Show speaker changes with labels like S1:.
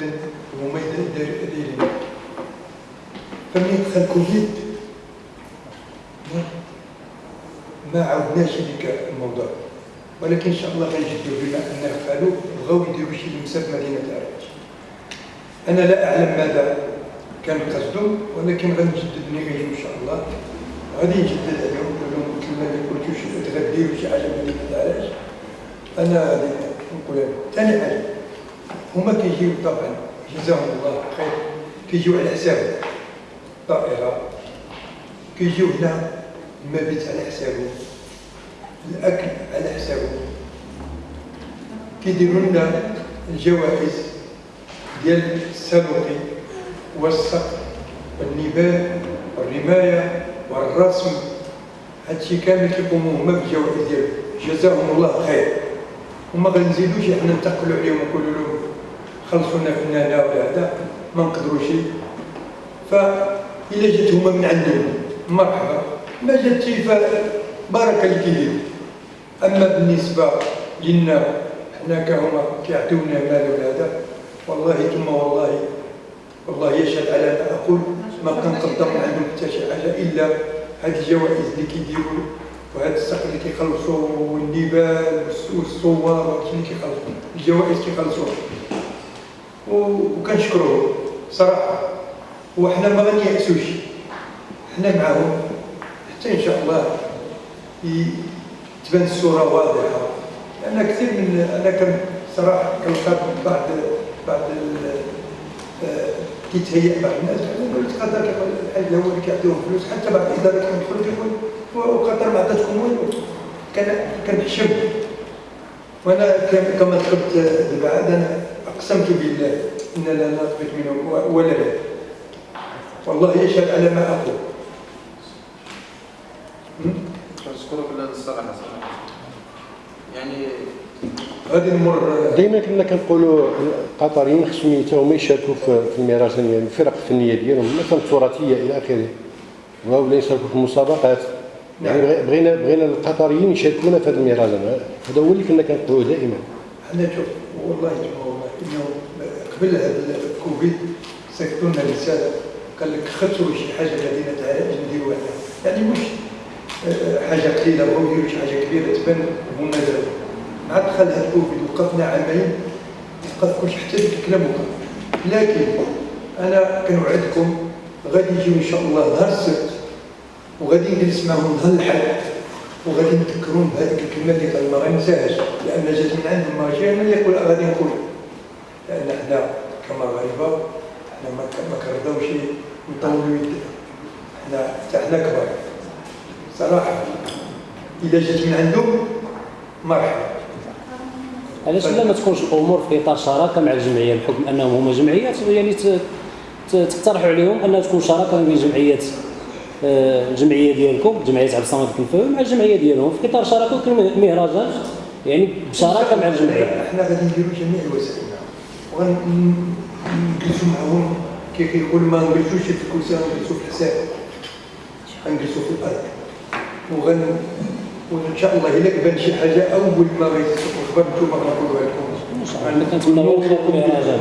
S1: تبان هما دايرين فملي دخل كوفيد ما- ما عاودناش هذيك الموضوع. ولكن إن شاء الله غنجدوا بما ان قالوا بغاو يديروا شي لمسه في مدينة العراج أنا لا أعلم ماذا كان قصدهم ولكن غنجدد نيجي إن شاء الله. غادي نجدد عليهم نقول لهم مثل ما قلتوا شي تغديروا شي حاجة في مدينة العراج أنا غادي نقول لهم ثاني حاجة. هما كيجيو طبعا جزاهم الله خير. كيجيو على حساب الطائره كيجيو هنا المبيت على حسابه. الأكل على حسابه. كيديروا لنا الجوائز ديال السابقي والصقر والنبال والرماية والرسم. هادشي كامل كيقوموا هما بالجوائز ديالهم. جزاهم الله خير. وما غنزيدوش إحنا ننتقلوا عليهم ونقولوا لهم خلصونا فنانه ولا هذا. ما نقدروش فإذا جات هما من عندهم مرحبا. ما جاتش فبارك اللي كيدير أما بالنسبة لنا حنا كهما كيعطيونا مال ولا هذا والله ثم والله والله يشهد على ما أقول. ما كنقدر من عندهم حتى شي حاجة إلا هاد الجوائز اللي كيديروا وهاد السقف اللي كيخلصوا والنبال والصور وهادشي اللي كيخلصوا الجوائز كيخلصوها وكنشكروه صراحة. وحنا ما غنيأسوش. حنا معاهم. حتى إن شاء الله تبان الصورة واضحة. لأن كثير من أنا كان صراحة كنلقى بعض بعض آه، كيتهيأ بعض الناس. يقول لك قدر الحاج هو اللي كيعطيهم فلوس. حتى بعض الإدارات كيدخلوا كيقول وقدر ما عطاتكم والو. كنحشم وأنا كم- كما ذكرت دابا عاد أنا اقسمت بالله إن لا نقبل منهم ولا لا. والله يشهد على ما أقول. م?
S2: نشكرك صراحة يعني
S1: غادي نمر
S3: دائما كنا كنقولوا القطريين خصهم حتى هما يشاركوا في المهرجان يعني الفرق الفنيه ديالهم مثلا التراثية إلى آخره. ولا يشاركوا في المسابقات. يعني
S1: نعم.
S3: بغي- بغينا بغينا القطريين يشاركونا في هذا المهرجان هذا هو اللي كنا كنقولوا دائما.
S1: إحنا شوف والله ثم والله إنه قبل هذا الكوفيد سكتوا لنا رساله قال لك خسروا شي حاجة مدينه عراج نديروها يعني مش آه، حاجة قليلة بغاو يديروا شي حاجة كبيرة تبان هما داروا مع دخل هذا الكوفيد وقفنا عامين وقف كلشي حتى الكلام وقف. لكن أنا كنوعدكم غادي يجيو إن شاء الله نهار السبت وغادي نجلس معهم نهار الأحد. وغادي نذكرون بهذيك الكلمة اللي قال ما غنساهاش لأن جات من ماشي أنا اللي يقول غادي نقول. لأن حنا كمغاربه حنا ما كنرضاوش نطولوا يدنا حنا حتى حنا كبار. صراحة إذا جات من عندهم مرحبا.
S4: علاش لا ما تكونش الأمور في إطار شراكة مع الجمعية؟ بحكم أنهم هما جمعيات يعني تقترحوا عليهم أنها تكون شراكة بين جمعيات. الجمعيه ديالكم جمعية عبد الصمد الكنفاوي مع الجمعية ديالهم. في اطار شراكه ويكون مهرجان يعني بشراكه مع الجمعية.
S1: إحنا غادي نديروا جميع الوسائل. ونجلسوا معهم كي كيقول ما نجلسوش في الكوسة نجلسوا في الحساب. غنجلسوا في الأرض. وغن وإن شاء الله إلا كبان شي حاجة أول ما غيتصلوا خبر نتوما غنقولوها لكم.
S4: إن شاء الله. كنتمنى لكم المهرجان.